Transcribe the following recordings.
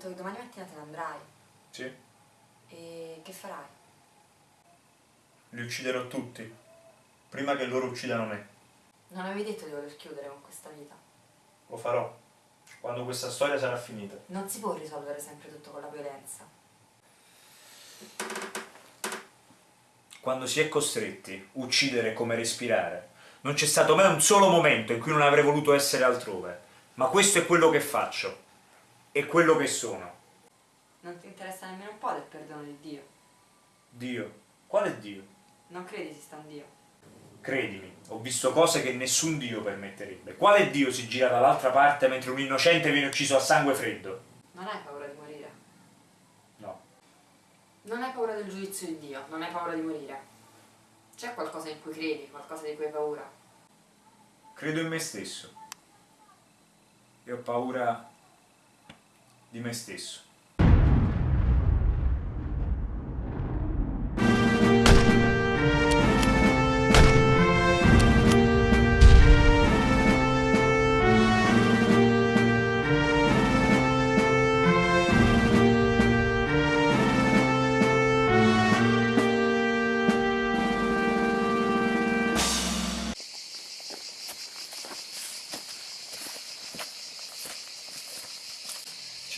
detto che domani mattina te ne andrai. Sì? E che farai? Li ucciderò tutti, prima che loro uccidano me. Non avevi detto di voler chiudere con questa vita. Lo farò, quando questa storia sarà finita. Non si può risolvere sempre tutto con la violenza. Quando si è costretti a uccidere come respirare, non c'è stato mai un solo momento in cui non avrei voluto essere altrove. Ma questo è quello che faccio. E quello che sono. Non ti interessa nemmeno un po' del perdono di Dio. Dio. Quale Dio? Non credi esista un Dio. Credimi, ho visto cose che nessun Dio permetterebbe. Quale Dio si gira dall'altra parte mentre un innocente viene ucciso a sangue freddo? Non hai paura di morire. No. Non hai paura del giudizio di Dio, non hai paura di morire. C'è qualcosa in cui credi, qualcosa di cui hai paura. Credo in me stesso. E ho paura di me stesso.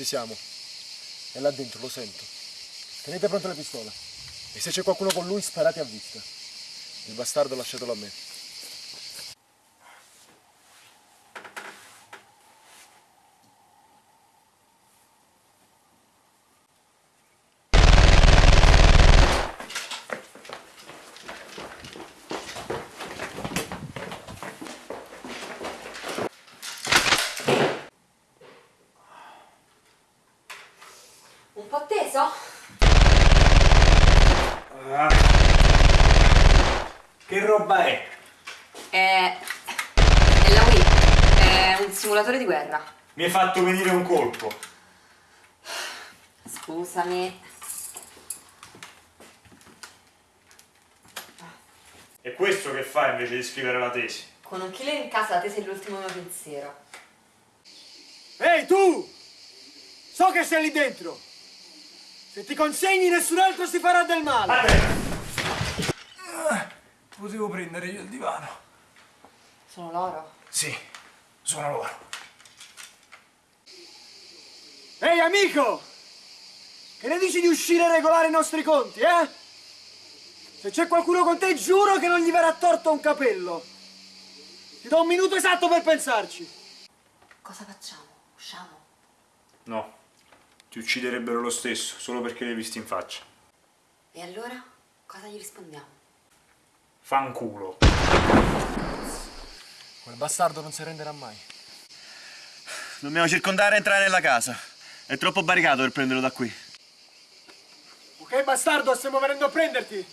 Ci siamo. È là dentro, lo sento. Tenete pronte le pistole. E se c'è qualcuno con lui, sparate a vista. Il bastardo lasciatelo a me. Un po' teso? Ah. Che roba è? È... è la Wii. È un simulatore di guerra. Mi hai fatto venire un colpo. Scusami. E questo che fa invece di scrivere la tesi? Con un killer in casa la tesi è l'ultimo mio pensiero. Ehi tu! So che sei lì dentro! Se ti consegni nessun altro si farà del male! Potevo prendere io il divano. Sono loro. Sì, sono loro. Ehi amico! Che ne dici di uscire e regolare i nostri conti, eh? Se c'è qualcuno con te giuro che non gli verrà torto un capello. Ti do un minuto esatto per pensarci. Cosa facciamo? Usciamo? No, ti ucciderebbero lo stesso, solo perché li hai visti in faccia. E allora? Cosa gli rispondiamo? Fanculo. Quel bastardo non si renderà mai. Dobbiamo circondare e entrare nella casa. È troppo barricato per prenderlo da qui. Ok bastardo, stiamo venendo a prenderti!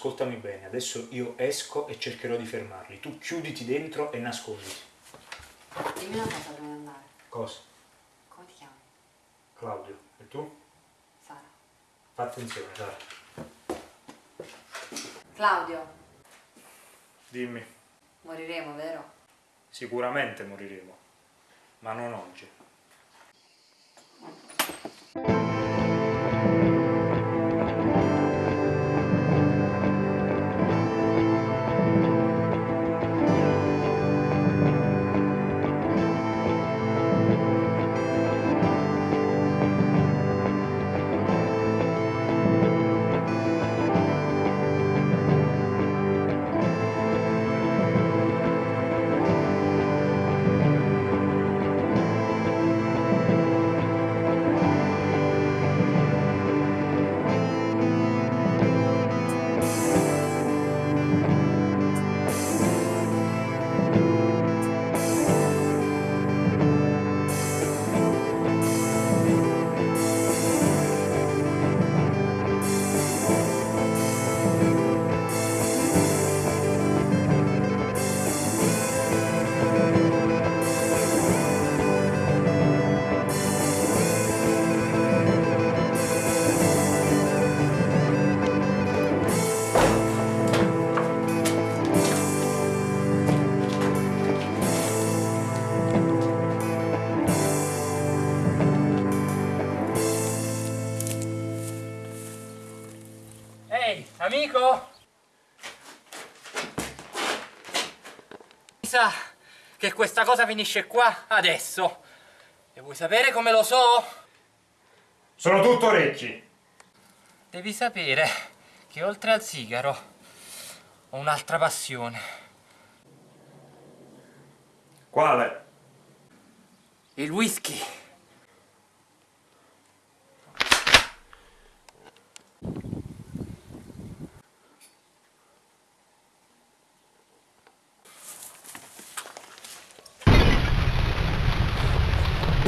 Ascoltami bene, adesso io esco e cercherò di fermarli. Tu chiuditi dentro e nasconditi. Dimmi una cosa prima di andare. Cosa? Come ti chiami? Claudio, e tu? Sara. Fa attenzione, Sara. Claudio, Dimmi, moriremo, vero? sicuramente moriremo, ma non oggi. Amico? Mi sa che questa cosa finisce qua adesso. E vuoi sapere come lo so? Sono tutto orecchi. Devi sapere che oltre al sigaro ho un'altra passione. Quale? Il whisky.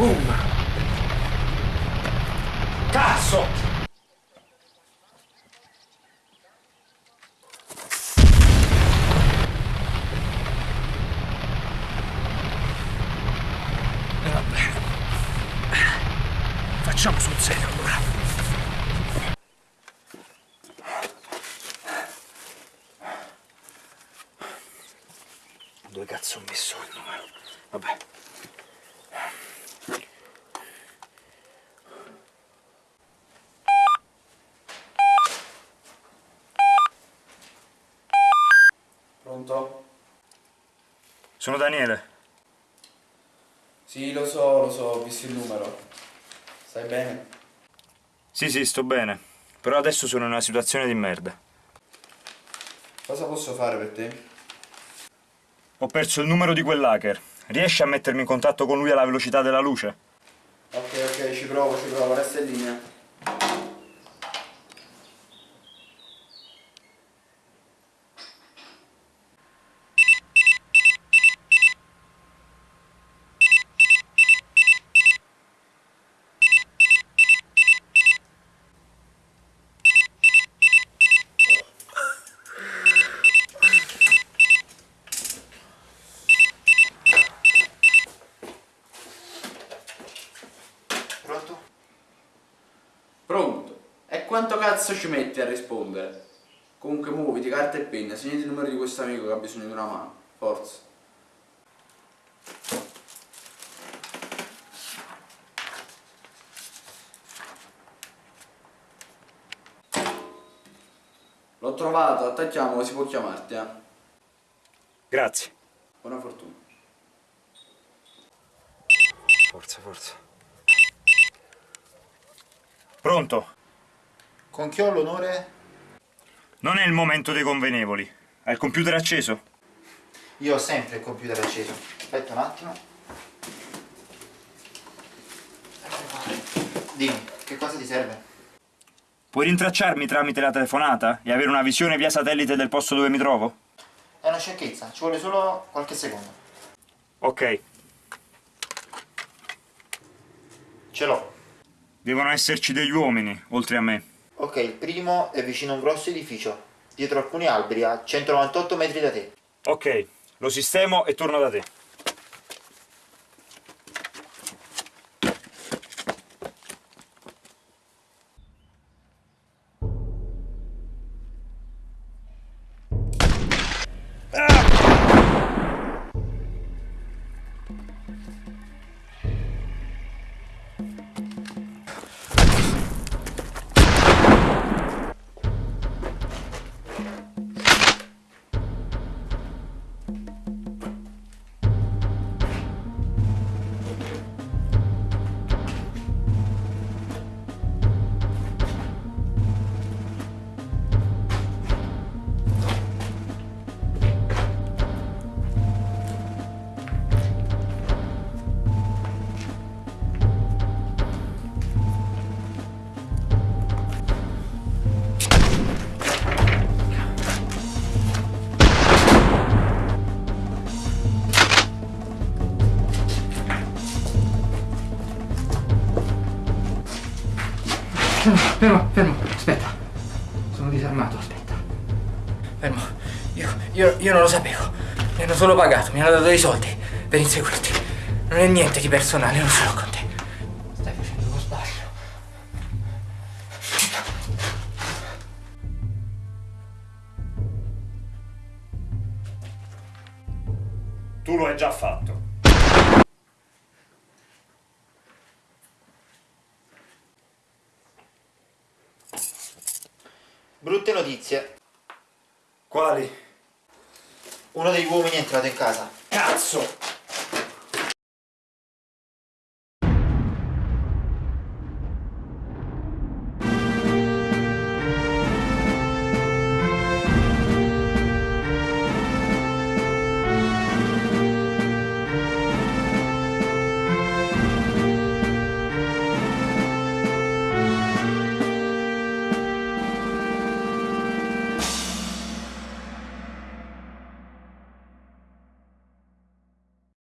Boom! Cazzo! E vabbè. Facciamo sul serio allora. Dove cazzo ho messo il numero? Vabbè. Pronto? Sono Daniele. Sì, lo so, lo so, ho visto il numero. Stai bene? Sì, sì, sto bene. Però adesso sono in una situazione di merda. Cosa posso fare per te? Ho perso il numero di quell'hacker. Riesci a mettermi in contatto con lui alla velocità della luce? Ok, ok, ci provo, ci provo, resta in linea. Pronto? Pronto? E quanto cazzo ci metti a rispondere? Comunque muoviti, carta e penna, segnati il numero di questo amico che ha bisogno di una mano. Forza. L'ho trovato, attacchiamo, si può chiamarti, eh. Grazie. Buona fortuna. Forza, forza. Pronto? Con chi ho l'onore? Non è il momento dei convenevoli. Hai il computer acceso? Io ho sempre il computer acceso. Aspetta un attimo. Dimmi, che cosa ti serve? Puoi rintracciarmi tramite la telefonata e avere una visione via satellite del posto dove mi trovo? È una sciocchezza, ci vuole solo qualche secondo. Ok. Ce l'ho. Devono esserci degli uomini, oltre a me. Ok, il primo è vicino a un grosso edificio, dietro alcuni alberi, a 198 metri da te. Ok, lo sistemo e torno da te. Fermo, fermo, aspetta. Sono disarmato, aspetta. Fermo. Io, io, io non lo sapevo. Mi hanno solo pagato, mi hanno dato dei soldi per inseguirti. Non è niente di personale, non l'ho con te. Stai facendo uno sbaglio. Tu lo hai già fatto. Brutte notizie. Quali? Uno degli uomini è entrato in casa. Cazzo!